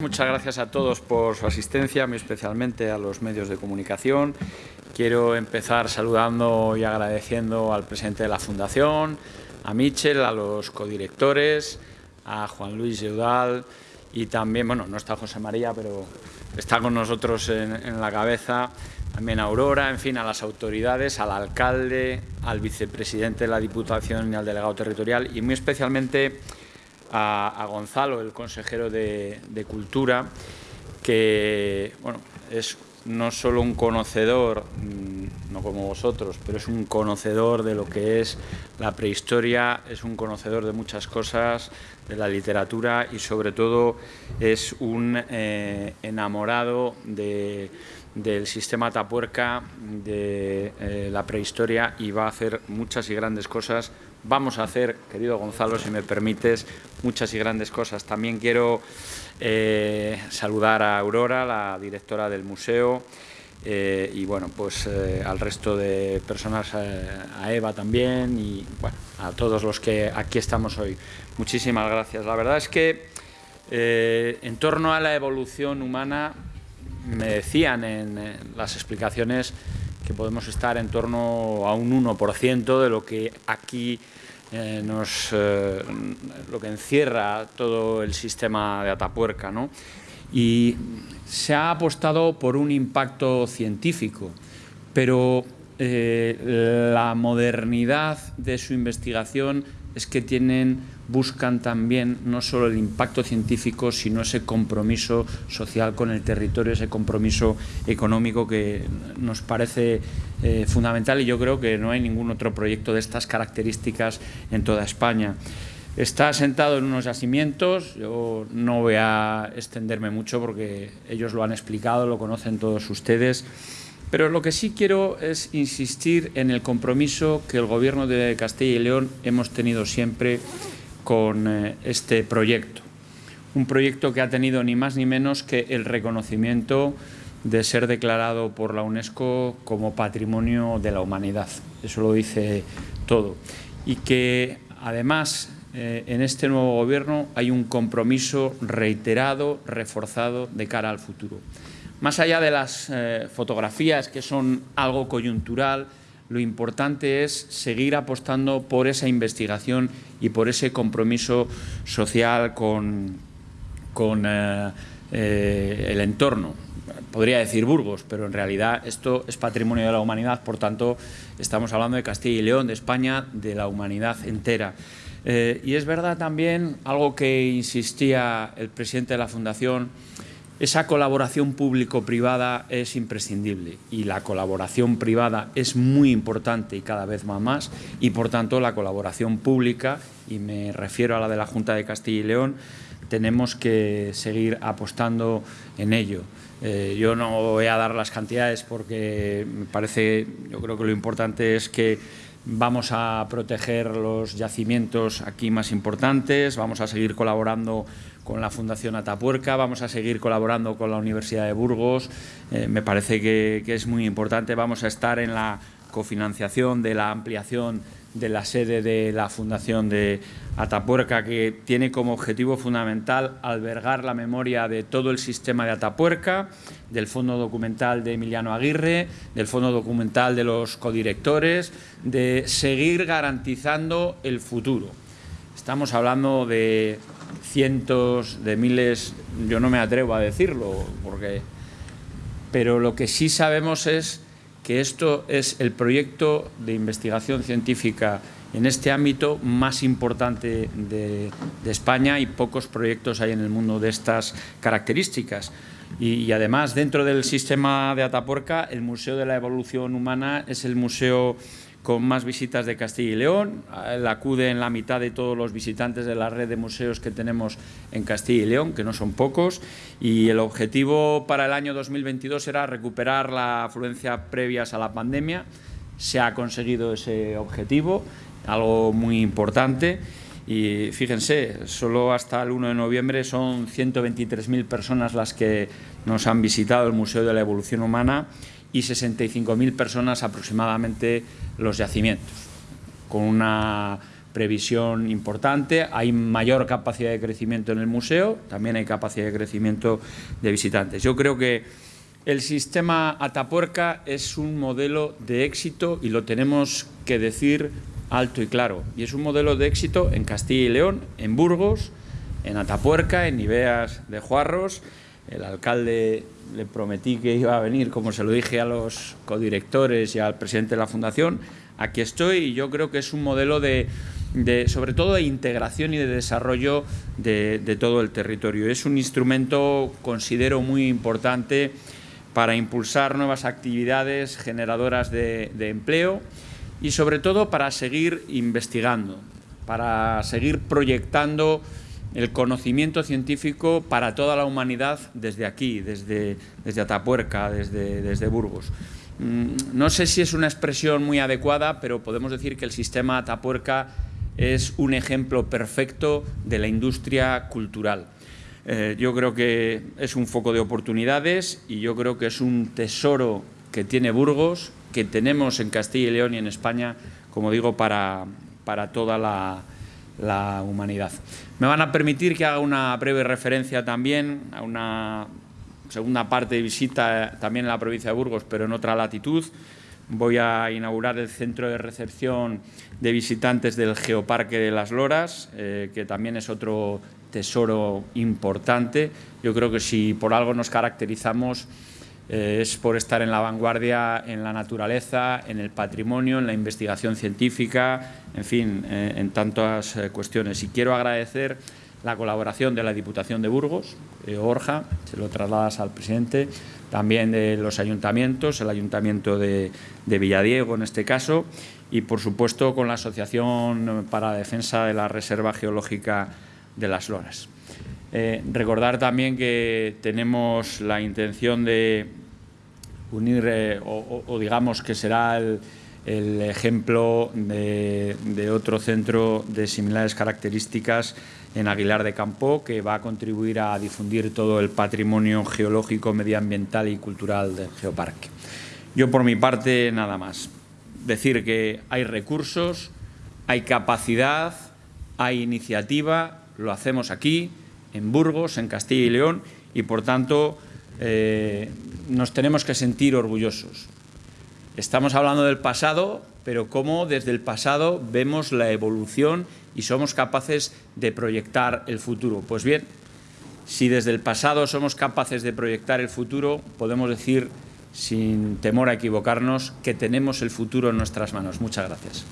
Muchas gracias a todos por su asistencia, muy especialmente a los medios de comunicación. Quiero empezar saludando y agradeciendo al presidente de la Fundación, a Michel, a los codirectores, a Juan Luis Eudal y también, bueno, no está José María, pero está con nosotros en, en la cabeza, también a Aurora, en fin, a las autoridades, al alcalde, al vicepresidente de la Diputación y al delegado territorial y muy especialmente a, Gonzalo, el consejero de, Cultura, que bueno, es no solo un conocedor, mm, no como vosotros, pero es un conocedor de lo que es la prehistoria, es un conocedor de muchas cosas, de la literatura y sobre todo es un eh, enamorado de, del sistema Tapuerca, de eh, la prehistoria y va a hacer muchas y grandes cosas vamos a hacer, querido Gonzalo, si me permites, muchas y grandes cosas. También quiero eh, saludar a Aurora, la directora del museo, eh, y bueno, pues eh, al resto de personas, a Eva también, y bueno, a todos los que aquí estamos hoy. Muchísimas gracias. La verdad es que en torno a la evolución humana, me decían en, en las explicaciones que podemos estar en torno a un 1% de lo que aquí eh, nos, eh, lo que encierra todo el sistema de Atapuerca. ¿no? Y se ha apostado por un impacto científico, pero eh, la modernidad de su investigación es que tienen, buscan también no solo el impacto científico, sino ese compromiso social con el territorio, ese compromiso económico que nos parece eh, fundamental y yo creo que no hay ningún otro proyecto de estas características en toda España. Está sentado en unos yacimientos, yo no voy a extenderme mucho porque ellos lo han explicado, lo conocen todos ustedes, pero lo que sí quiero es insistir en el compromiso que el Gobierno de Castilla y León hemos tenido siempre con eh, este proyecto. Un proyecto que ha tenido ni más ni menos que el reconocimiento de ser declarado por la UNESCO como Patrimonio de la Humanidad. Eso lo dice todo. Y que además eh, en este nuevo Gobierno hay un compromiso reiterado, reforzado de cara al futuro. Más allá de las eh, fotografías, que son algo coyuntural, lo importante es seguir apostando por esa investigación y por ese compromiso social con, con eh, eh, el entorno. Podría decir Burgos, pero en realidad esto es patrimonio de la humanidad, por tanto estamos hablando de Castilla y León, de España, de la humanidad entera. Eh, y es verdad también algo que insistía el presidente de la Fundación, esa colaboración público-privada es imprescindible y la colaboración privada es muy importante y cada vez va más y por tanto la colaboración pública, y me refiero a la de la Junta de Castilla y León, tenemos que seguir apostando en ello. Eh, yo no voy a dar las cantidades porque me parece, yo creo que lo importante es que vamos a proteger los yacimientos aquí más importantes, vamos a seguir colaborando con la Fundación Atapuerca, vamos a seguir colaborando con la Universidad de Burgos, eh, me parece que, que es muy importante, vamos a estar en la cofinanciación de la ampliación de la sede de la Fundación de Atapuerca, que tiene como objetivo fundamental albergar la memoria de todo el sistema de Atapuerca, del fondo documental de Emiliano Aguirre, del fondo documental de los codirectores, de seguir garantizando el futuro. Estamos hablando de cientos de miles, yo no me atrevo a decirlo, porque, pero lo que sí sabemos es que esto es el proyecto de investigación científica en este ámbito más importante de, España y pocos proyectos hay en el mundo de estas características. Y, y, además, dentro del sistema de Atapuerca, el Museo de la Evolución Humana es el museo con más visitas de Castilla y León. Él acude en la mitad de todos los visitantes de la red de museos que tenemos en Castilla y León, que no son pocos, y el objetivo para el año 2022 era recuperar la afluencia previas a la pandemia. Se ha conseguido ese objetivo, algo muy importante. Y fíjense, solo hasta el 1 de noviembre son 123.000 personas las que nos han visitado el Museo de la Evolución Humana y 65.000 personas aproximadamente los yacimientos, con una previsión importante, hay mayor capacidad de crecimiento en el museo, también hay capacidad de crecimiento de visitantes. Yo creo que el sistema Atapuerca es un modelo de éxito y lo tenemos que decir alto y claro. Y es un modelo de éxito en Castilla y León, en Burgos, en Atapuerca, en Ibeas de Juarros. El alcalde le prometí que iba a venir, como se lo dije a los codirectores y al presidente de la Fundación. Aquí estoy y yo creo que es un modelo de, sobre todo de integración y de desarrollo de, todo el territorio. Es un instrumento, considero, muy importante para impulsar nuevas actividades generadoras de empleo y sobre todo para seguir investigando, para seguir proyectando el conocimiento científico para toda la humanidad desde aquí, desde, desde Atapuerca, desde, desde Burgos. Mm, no sé si es una expresión muy adecuada, pero podemos decir que el sistema Atapuerca es un ejemplo perfecto de la industria cultural. Eh, yo creo que es un foco de oportunidades y yo creo que es un tesoro que tiene Burgos, que tenemos en Castilla y León y en España, como digo, para, para toda la, la humanidad. Me van a permitir que haga una breve referencia también a una segunda parte de visita también en la provincia de Burgos, pero en otra latitud. Voy a inaugurar el centro de recepción de visitantes del Geoparque de las Loras, eh, que también es otro tesoro importante. Yo creo que si por algo nos caracterizamos eh, es por estar en la vanguardia en la naturaleza, en el patrimonio, en la investigación científica, en fin, eh, en tantas eh, cuestiones. Y quiero agradecer la colaboración de la Diputación de Burgos, Orja, se lo trasladas al presidente, también de los ayuntamientos, el Ayuntamiento de, de Villadiego en este caso, y por supuesto con la Asociación para la Defensa de la Reserva Geológica de las Loras. Eh, recordar también que tenemos la intención de unir, eh, o, digamos que será el, ejemplo de, otro centro de similares características en Aguilar de Campo, que va a contribuir a difundir todo el patrimonio geológico, medioambiental y cultural del Geoparque. Yo, por mi parte, nada más. Decir que hay recursos, hay capacidad, hay iniciativa, lo hacemos aquí, en Burgos, en Castilla y León, y por tanto eh, nos tenemos que sentir orgullosos. Estamos hablando del pasado, pero cómo desde el pasado vemos la evolución y somos capaces de proyectar el futuro. Pues bien, si desde el pasado somos capaces de proyectar el futuro, podemos decir, sin temor a equivocarnos, que tenemos el futuro en nuestras manos. Muchas gracias.